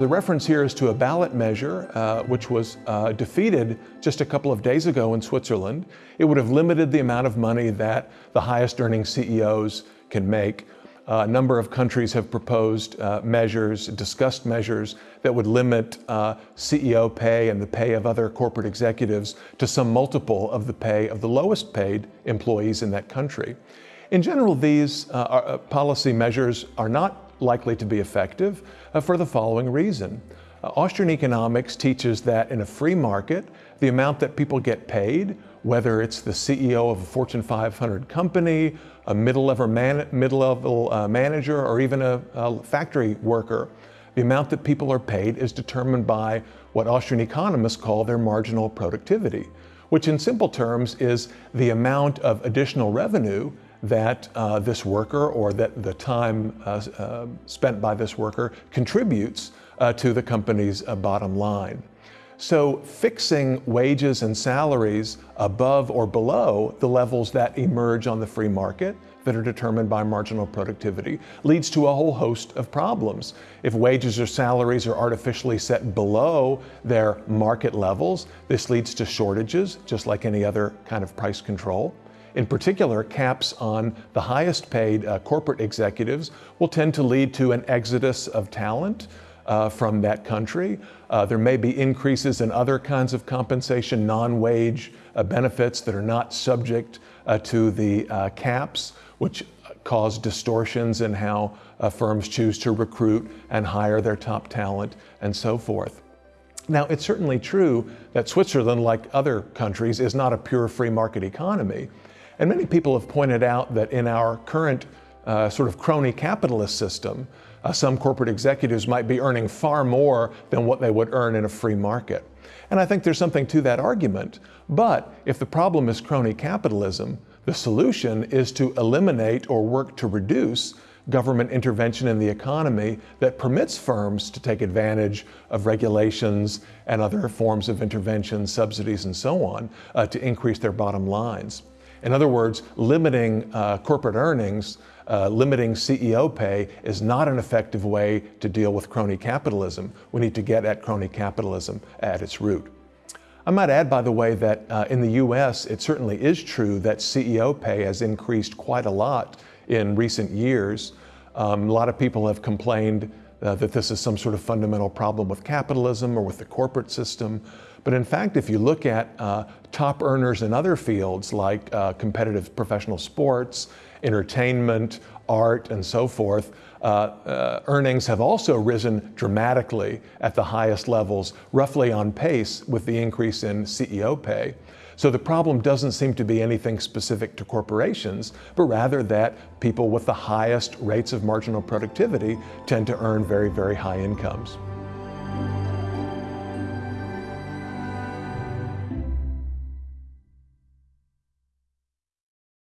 The reference here is to a ballot measure uh, which was uh, defeated just a couple of days ago in Switzerland. It would have limited the amount of money that the highest earning CEOs can make. Uh, a number of countries have proposed uh, measures, discussed measures that would limit uh, CEO pay and the pay of other corporate executives to some multiple of the pay of the lowest paid employees in that country. In general, these uh, are, policy measures are not likely to be effective uh, for the following reason. Uh, Austrian economics teaches that in a free market, the amount that people get paid, whether it's the CEO of a Fortune 500 company, a middle-level man, uh, manager, or even a, a factory worker, the amount that people are paid is determined by what Austrian economists call their marginal productivity, which in simple terms is the amount of additional revenue that uh, this worker or that the time uh, uh, spent by this worker contributes uh, to the company's uh, bottom line. So fixing wages and salaries above or below the levels that emerge on the free market that are determined by marginal productivity leads to a whole host of problems. If wages or salaries are artificially set below their market levels, this leads to shortages, just like any other kind of price control. In particular, caps on the highest paid uh, corporate executives will tend to lead to an exodus of talent uh, from that country. Uh, there may be increases in other kinds of compensation, non-wage uh, benefits that are not subject uh, to the uh, caps, which cause distortions in how firms choose to recruit and hire their top talent and so forth. Now, it's certainly true that Switzerland, like other countries, is not a pure free market economy. And many people have pointed out that in our current uh, sort of crony capitalist system, uh, some corporate executives might be earning far more than what they would earn in a free market. And I think there's something to that argument. But if the problem is crony capitalism, the solution is to eliminate or work to reduce government intervention in the economy that permits firms to take advantage of regulations and other forms of intervention, subsidies, and so on, uh, to increase their bottom lines. In other words, limiting uh, corporate earnings, uh, limiting CEO pay is not an effective way to deal with crony capitalism. We need to get at crony capitalism at its root. I might add, by the way, that uh, in the US, it certainly is true that CEO pay has increased quite a lot in recent years. Um, a lot of people have complained uh, that this is some sort of fundamental problem with capitalism or with the corporate system. But in fact, if you look at uh, top earners in other fields like uh, competitive professional sports, entertainment, art, and so forth, uh, uh, earnings have also risen dramatically at the highest levels, roughly on pace with the increase in CEO pay. So the problem doesn't seem to be anything specific to corporations, but rather that people with the highest rates of marginal productivity tend to earn very, very high incomes.